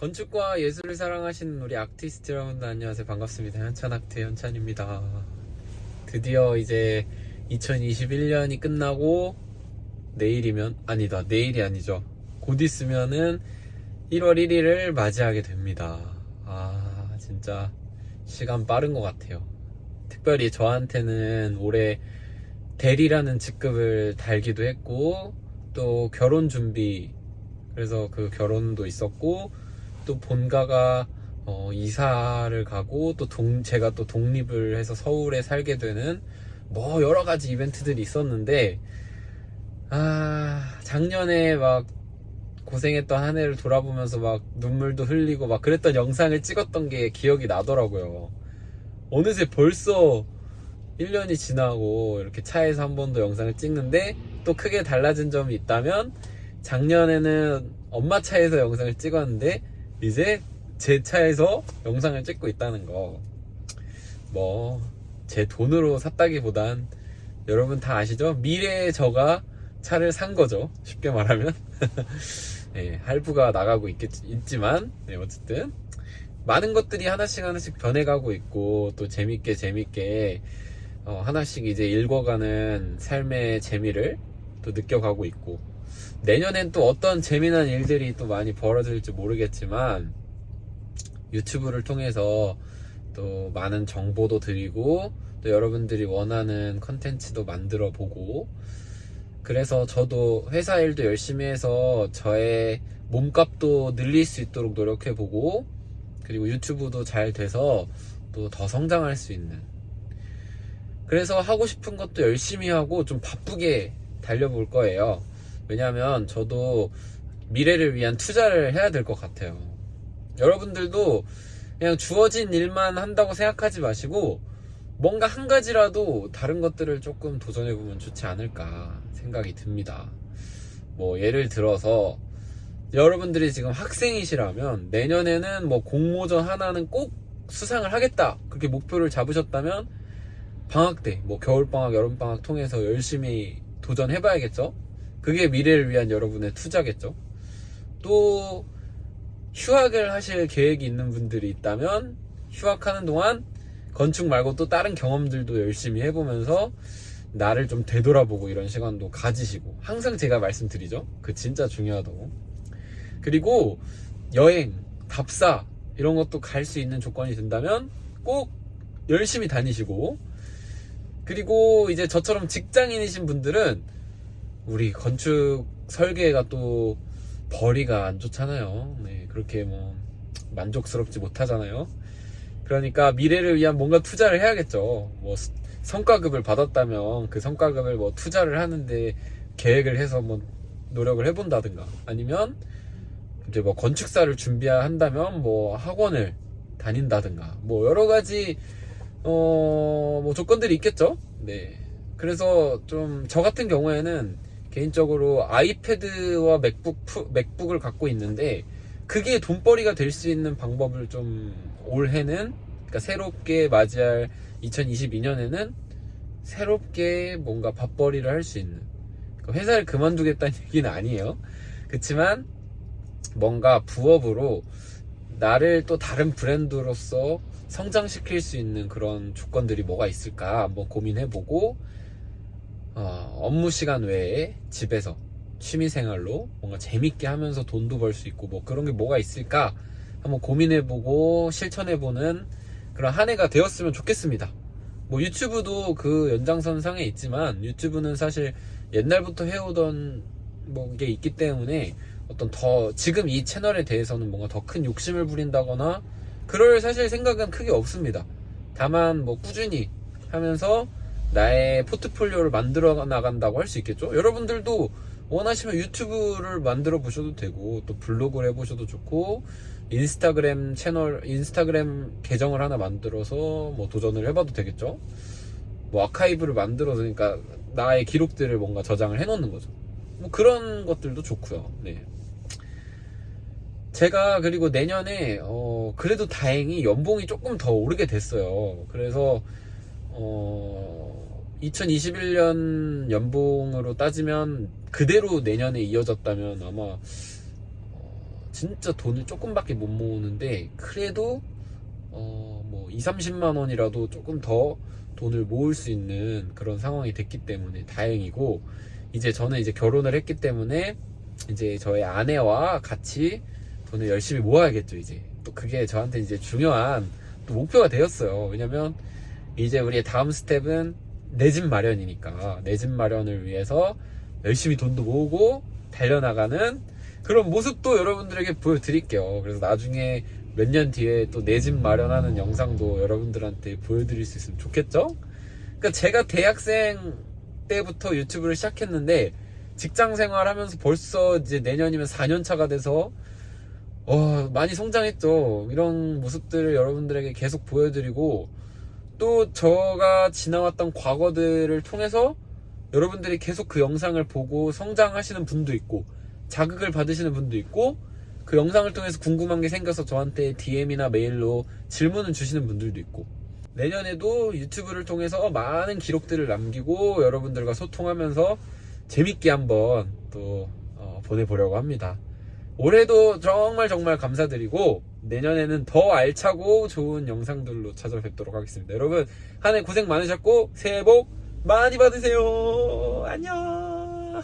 건축과 예술을 사랑하시는 우리 아티스트 여러분들 안녕하세요. 반갑습니다. 현찬 아트 현찬입니다. 드디어 이제 2021년이 끝나고 내일이면 아니다. 내일이 아니죠. 곧 있으면은 1월 1일을 맞이하게 됩니다. 아 진짜 시간 빠른 것 같아요. 특별히 저한테는 올해 대리라는 직급을 달기도 했고 또 결혼 준비 그래서 그 결혼도 있었고 또 본가가 어, 이사를 가고 또 동, 제가 또 독립을 해서 서울에 살게 되는 뭐 여러 가지 이벤트들이 있었는데 아 작년에 막 고생했던 한 해를 돌아보면서 막 눈물도 흘리고 막 그랬던 영상을 찍었던 게 기억이 나더라고요. 어느새 벌써 1년이 지나고 이렇게 차에서 한 번 더 영상을 찍는데 또 크게 달라진 점이 있다면 작년에는 엄마 차에서 영상을 찍었는데 이제 제 차에서 영상을 찍고 있다는 거. 뭐, 제 돈으로 샀다기보단 여러분 다 아시죠? 미래의 저가 차를 산 거죠. 쉽게 말하면. 네, 할부가 나가고 있겠, 있지만, 네, 어쨌든. 많은 것들이 하나씩 하나씩 변해가고 있고, 또 재밌게 재밌게, 어, 하나씩 이제 읽어가는 삶의 재미를 또 느껴가고 있고, 내년엔 또 어떤 재미난 일들이 또 많이 벌어질지 모르겠지만 유튜브를 통해서 또 많은 정보도 드리고 또 여러분들이 원하는 컨텐츠도 만들어 보고 그래서 저도 회사 일도 열심히 해서 저의 몸값도 늘릴 수 있도록 노력해 보고 그리고 유튜브도 잘 돼서 또 더 성장할 수 있는 그래서 하고 싶은 것도 열심히 하고 좀 바쁘게 달려볼 거예요. 왜냐하면 저도 미래를 위한 투자를 해야 될 것 같아요. 여러분들도 그냥 주어진 일만 한다고 생각하지 마시고 뭔가 한 가지라도 다른 것들을 조금 도전해보면 좋지 않을까 생각이 듭니다. 뭐 예를 들어서 여러분들이 지금 학생이시라면 내년에는 뭐 공모전 하나는 꼭 수상을 하겠다 그렇게 목표를 잡으셨다면 방학 때 뭐 겨울방학 여름방학 통해서 열심히 도전해봐야겠죠 그게 미래를 위한 여러분의 투자겠죠. 또 휴학을 하실 계획이 있는 분들이 있다면 휴학하는 동안 건축 말고 또 다른 경험들도 열심히 해보면서 나를 좀 되돌아보고 이런 시간도 가지시고 항상 제가 말씀드리죠. 그 진짜 중요하다고. 그리고 여행, 답사 이런 것도 갈 수 있는 조건이 된다면 꼭 열심히 다니시고 그리고 이제 저처럼 직장인이신 분들은 우리 건축 설계가 또 벌이가 안 좋잖아요. 네, 그렇게 뭐 만족스럽지 못하잖아요. 그러니까 미래를 위한 뭔가 투자를 해야겠죠. 뭐 성과급을 받았다면 그 성과급을 뭐 투자를 하는데 계획을 해서 뭐 노력을 해본다든가 아니면 이제 뭐 건축사를 준비한다면 뭐 학원을 다닌다든가 뭐 여러 가지 어 뭐 조건들이 있겠죠. 네. 그래서 좀 저 같은 경우에는 개인적으로 아이패드와 맥북, 맥북을 갖고 있는데 그게 돈벌이가 될 수 있는 방법을 좀 올해는 그러니까 새롭게 맞이할 2022년에는 새롭게 뭔가 밥벌이를 할 수 있는 그러니까 회사를 그만두겠다는 얘기는 아니에요. 그렇지만 뭔가 부업으로 나를 또 다른 브랜드로서 성장시킬 수 있는 그런 조건들이 뭐가 있을까 한번 고민해보고 어, 업무 시간 외에 집에서 취미생활로 뭔가 재밌게 하면서 돈도 벌 수 있고 뭐 그런 게 뭐가 있을까 한번 고민해보고 실천해보는 그런 한 해가 되었으면 좋겠습니다. 뭐 유튜브도 그 연장선 상에 있지만 유튜브는 사실 옛날부터 해오던 뭐 게 있기 때문에 어떤 더 지금 이 채널에 대해서는 뭔가 더 큰 욕심을 부린다거나 그럴 사실 생각은 크게 없습니다. 다만 뭐 꾸준히 하면서 나의 포트폴리오를 만들어 나간다고 할 수 있겠죠. 여러분들도 원하시면 유튜브를 만들어 보셔도 되고 또 블로그를 해보셔도 좋고 인스타그램 채널 인스타그램 계정을 하나 만들어서 뭐 도전을 해봐도 되겠죠. 뭐 아카이브를 만들어서 그러니까 나의 기록들을 뭔가 저장을 해놓는 거죠. 뭐 그런 것들도 좋고요. 네. 제가 그리고 내년에 어 그래도 다행히 연봉이 조금 더 오르게 됐어요. 그래서 어, 2021년 연봉으로 따지면 그대로 내년에 이어졌다면 아마 어, 진짜 돈을 조금밖에 못 모으는데 그래도 어 뭐 2, 30만 원이라도 조금 더 돈을 모을 수 있는 그런 상황이 됐기 때문에 다행이고 이제 저는 이제 결혼을 했기 때문에 이제 저의 아내와 같이 돈을 열심히 모아야겠죠 이제. 또 그게 저한테 이제 중요한 또 목표가 되었어요. 왜냐면 이제 우리의 다음 스텝은 내 집 마련이니까 내 집 마련을 위해서 열심히 돈도 모으고 달려나가는 그런 모습도 여러분들에게 보여드릴게요 그래서 나중에 몇 년 뒤에 또 내 집 마련하는 영상도 여러분들한테 보여드릴 수 있으면 좋겠죠? 그러니까 제가 대학생 때부터 유튜브를 시작했는데 직장 생활하면서 벌써 이제 내년이면 4년 차가 돼서 어, 많이 성장했죠. 이런 모습들을 여러분들에게 계속 보여드리고 또 저가 지나왔던 과거들을 통해서 여러분들이 계속 그 영상을 보고 성장하시는 분도 있고 자극을 받으시는 분도 있고 그 영상을 통해서 궁금한 게 생겨서 저한테 DM이나 메일로 질문을 주시는 분들도 있고 내년에도 유튜브를 통해서 많은 기록들을 남기고 여러분들과 소통하면서 재밌게 한번 또 어, 보내보려고 합니다. 올해도 정말 정말 감사드리고 내년에는 더 알차고 좋은 영상들로 찾아뵙도록 하겠습니다. 여러분 한 해 고생 많으셨고 새해 복 많이 받으세요. 안녕.